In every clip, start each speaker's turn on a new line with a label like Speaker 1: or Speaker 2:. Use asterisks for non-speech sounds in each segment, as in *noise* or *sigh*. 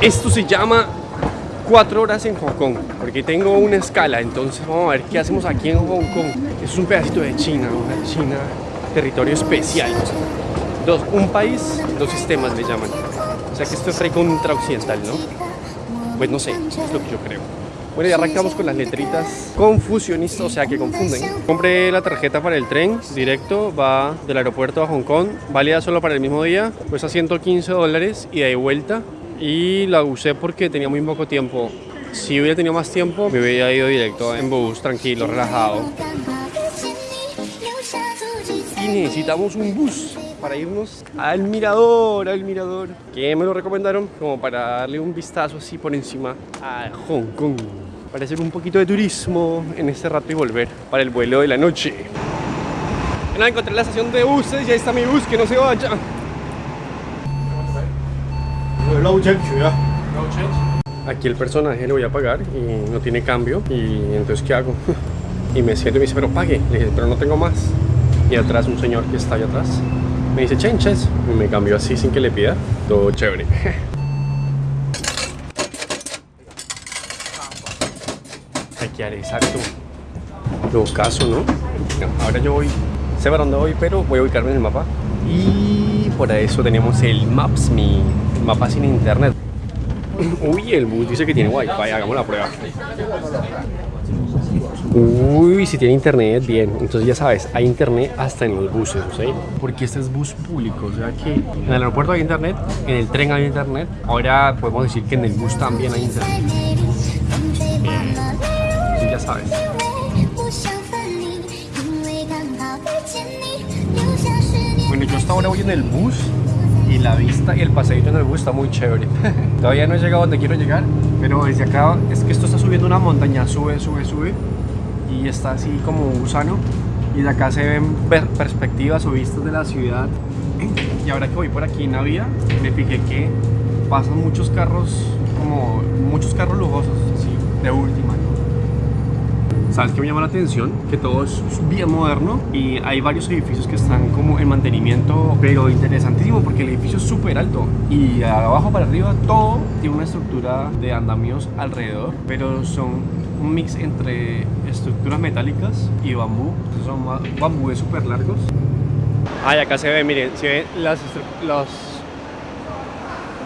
Speaker 1: Esto se llama cuatro horas en Hong Kong, porque tengo una escala, entonces vamos a ver qué hacemos aquí en Hong Kong. Es un pedacito de China, una China, territorio especial. Dos, un país, dos sistemas le llaman. O sea que esto es re occidental, ¿no? Pues no sé, es lo que yo creo. Bueno, ya arrancamos con las letritas confusionistas, o sea que confunden. Compré la tarjeta para el tren directo, va del aeropuerto a Hong Kong, válida solo para el mismo día, cuesta 115 dólares y de vuelta y la usé porque tenía muy poco tiempo. Si hubiera tenido más tiempo, me hubiera ido directo en bus, tranquilo, relajado. Y necesitamos un bus para irnos al mirador, al mirador, que me lo recomendaron como para darle un vistazo así por encima a Hong Kong. Para hacer un poquito de turismo en este rato y volver para el vuelo de la noche. Encontré la estación de buses y ahí está mi bus, que no se vaya. Aquí el personaje lo voy a pagar y no tiene cambio. Y entonces, ¿qué hago? *laughs* Y me siento y me dice, pero pague. Le dije, pero no tengo más. Y atrás un señor que está allá atrás me dice, changes. Y me cambió así sin que le pida. Todo chévere. *laughs* Aquí haré exacto. Lo caso, ¿no? Ahora yo voy, sé para dónde voy, pero voy a ubicarme en el mapa. Y por eso tenemos el Maps, mi mapa sin internet. *laughs* Uy, el bus dice que tiene wifi, hagamos la prueba. Uy, si tiene internet, bien. Entonces ya sabes, hay internet hasta en los buses, ¿sí? Porque este es bus público, o sea que en el aeropuerto hay internet, en el tren hay internet. Ahora podemos decir que en el bus también hay internet. Bien. ya sabes. Bueno, yo hasta ahora voy en el bus y la vista y el paseito en el bus está muy chévere. *laughs* Todavía no he llegado donde quiero llegar, pero desde acá es que esto está subiendo una montaña, sube, sube, sube y está así como un gusano y de acá se ven perspectivas o vistas de la ciudad. Y ahora que voy por aquí en la vía, me fijé que pasan muchos carros, como muchos carros lujosos, así, de última. ¿Sabes qué me llama la atención? Que todo es bien moderno y hay varios edificios que están como en mantenimiento, pero interesantísimo porque el edificio es súper alto y abajo para arriba todo tiene una estructura de andamios alrededor, pero son un mix entre estructuras metálicas y bambú, son bambúes súper largos. Ah, acá se ve, miren, se ven los,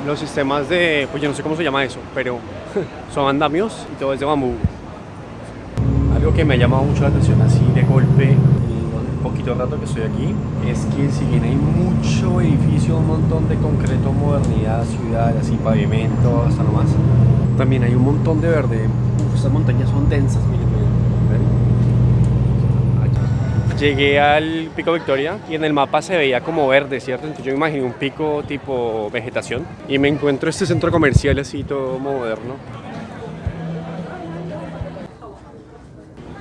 Speaker 1: los sistemas de, pues yo no sé cómo se llama eso, pero *laughs* son andamios y todo es de bambú que me ha llamado mucho la atención así de golpe un poquito rato que estoy aquí es que si bien hay mucho edificio, un montón de concreto, modernidad, ciudad, así pavimento, hasta nomás también hay un montón de verde. Estas montañas son densas, miren, Llegué al Pico Victoria y en el mapa se veía como verde, ¿cierto? Entonces yo me imaginé un pico tipo vegetación y me encuentro este centro comercial así todo moderno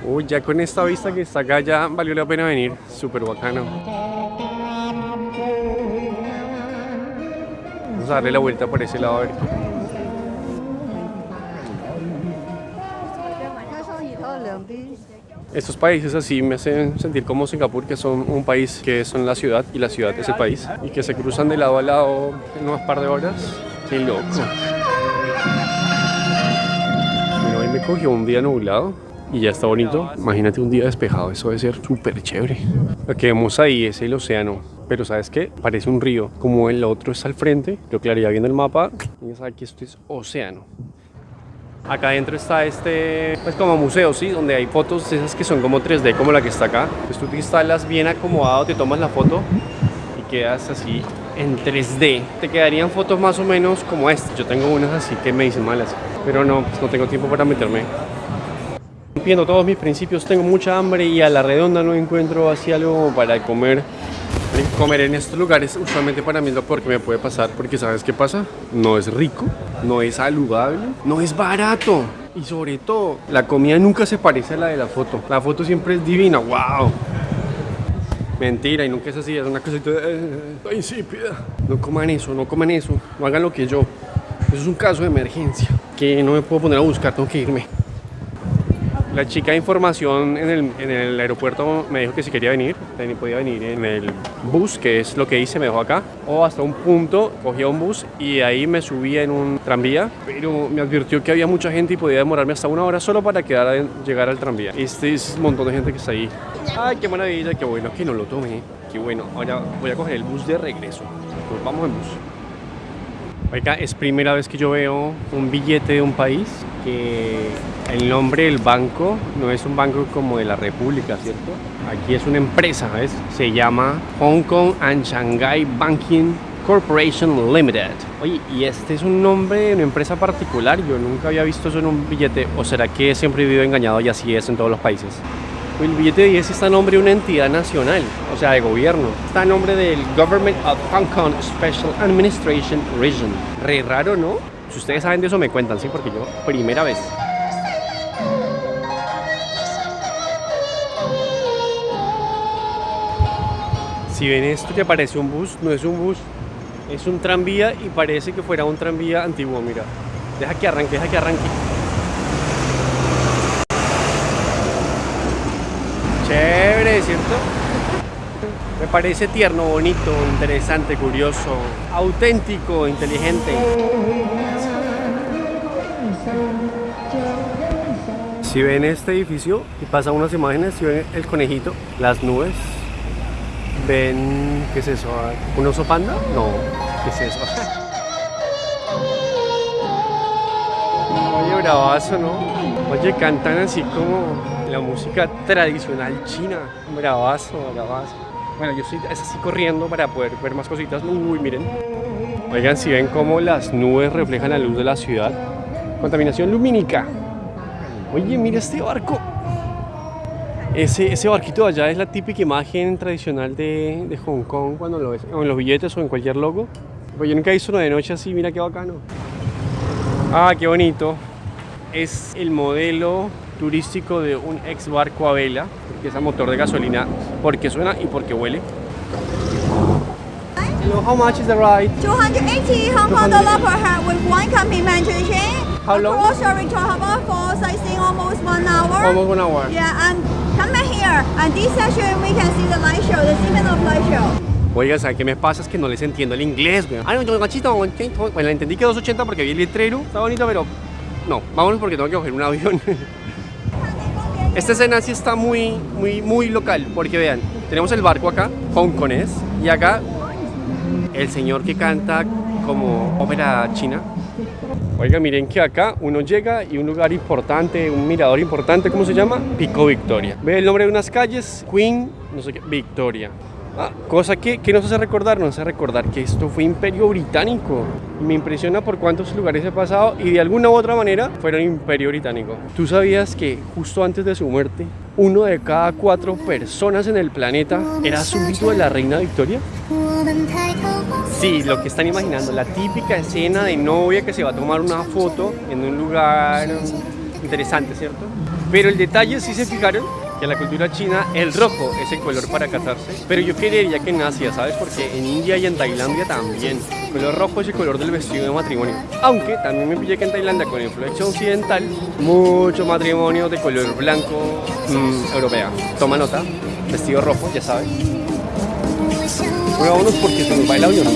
Speaker 1: Uy, ya con esta vista que está acá ya valió la pena venir. Súper bacano. Vamos a darle la vuelta por ese lado a ver. Estos países así me hacen sentir como Singapur, que son un país que son la ciudad y la ciudad es el país y que se cruzan de lado a lado en unas par de horas. Qué loco. Bueno, hoy me cogió un día nublado y ya está bonito. Imagínate un día despejado, eso debe ser súper chévere. Lo que vemos ahí es el océano, pero ¿sabes qué? Parece un río. Como el otro está al frente, yo clararía bien el mapa, ya sabe que esto es océano. Acá adentro está este, pues como museo, ¿sí? Donde hay fotos esas que son como 3D, como la que está acá. Pues tú te instalas bien acomodado, te tomas la foto y quedas así en 3D. Te quedarían fotos más o menos como esta. Yo tengo unas así que me dicen malas, pero no, pues no tengo tiempo para meterme rompiendo todos mis principios, tengo mucha hambre y a la redonda no encuentro así algo para comer. Comer en estos lugares usualmente para mí es lo peor que me puede pasar porque ¿sabes qué pasa? No es rico, no es saludable, no es barato y sobre todo la comida nunca se parece a la de la foto. La foto siempre es divina, wow. Mentira, y nunca es así, es una cosita eh, insípida. No coman eso, no coman eso, no hagan lo que yo. Eso es un caso de emergencia que no me puedo poner a buscar, tengo que irme. La chica de información en el, en el aeropuerto me dijo que si quería venir, ven- podía venir en el bus, que es lo que hice, me dejó acá. O hasta un punto, cogía un bus y ahí me subía en un tranvía. Pero me advirtió que había mucha gente y podía demorarme hasta una hora solo para quedar a- llegar al tranvía. Este es un montón de gente que está ahí. Ay, qué maravilla, qué bueno que no lo tomé. Qué bueno. Ahora voy a coger el bus de regreso. Pues vamos en bus. Oiga, es primera vez que yo veo un billete de un país que el nombre del banco no es un banco como de la República, ¿cierto? Aquí es una empresa, ¿ves? Se llama Hong Kong and Shanghai Banking Corporation Limited. Oye, y este es un nombre de una empresa particular. Yo nunca había visto eso en un billete. ¿O será que siempre he vivido engañado y así es en todos los países? El billete de 10 está a nombre de una entidad nacional, o sea, de gobierno. Está a nombre del Government of Hong Kong Special Administration Region. Re raro, ¿no? Si ustedes saben de eso, me cuentan, ¿sí? Porque yo, primera vez. Si ven esto que parece un bus, no es un bus, es un tranvía y parece que fuera un tranvía antiguo, mira. Deja que arranque, deja que arranque. Chévere, ¿cierto? Me parece tierno, bonito, interesante, curioso, auténtico, inteligente. Si ven este edificio y pasan unas imágenes, si ven el conejito, las nubes, ven, ¿qué es eso? ¿Un oso panda? No, ¿qué es eso? *laughs* Oye, bravazo, ¿no? Oye, cantan así como la música tradicional china. Bravazo, bravazo. Bueno, yo estoy es así corriendo para poder ver más cositas. Uy, miren. Oigan, si ven cómo las nubes reflejan la luz de la ciudad. Contaminación lumínica. Oye, mira este barco. Ese, ese barquito de allá es la típica imagen tradicional de, de Hong Kong cuando lo ves o en los billetes o en cualquier logo. Pues yo nunca he visto uno de noche así, mira qué bacano. Ah, qué bonito. Es el modelo turístico de un ex barco a vela, que es a motor de gasolina, porque suena y porque huele. Hello, how much is the ride?
Speaker 2: 280 Hong Kong dollar per head with one complimentary.
Speaker 1: How long?
Speaker 2: Across your return harbor for sightseeing almost one hour.
Speaker 1: Almost one hour.
Speaker 2: Yeah, and come back here. And this section we can see the light show, the Seaman of Light Show.
Speaker 1: Oiga, ¿sabes qué me pasa? Es que no les entiendo el inglés, güey. Ah, no, gachito, Bueno, entendí que 280 porque vi el letrero. Está bonito, pero no. Vámonos porque tengo que coger un avión. *laughs* Esta escena sí está muy, muy, muy local, porque vean, tenemos el barco acá, hongkonés, y acá el señor que canta como ópera china. Oiga, miren que acá uno llega y un lugar importante, un mirador importante, ¿cómo se llama? Pico Victoria. Ve el nombre de unas calles, Queen, no sé qué, Victoria. Ah, cosa que, que nos hace recordar, nos hace recordar que esto fue imperio británico. Me impresiona por cuántos lugares he pasado y de alguna u otra manera fueron imperio británico. ¿Tú sabías que justo antes de su muerte, uno de cada cuatro personas en el planeta era súbdito de la reina Victoria? Sí, lo que están imaginando, la típica escena de novia que se va a tomar una foto en un lugar interesante, ¿cierto? Pero el detalle, si se fijaron, en la cultura china el rojo es el color para casarse. Pero yo creería que en Asia, ¿sabes? Porque en India y en Tailandia también. El color rojo es el color del vestido de matrimonio. Aunque también me pillé que en Tailandia, con influencia occidental, mucho matrimonio de color blanco mm, europea. Toma nota, vestido rojo, ya sabes. Bueno, vámonos porque se nos va el avión.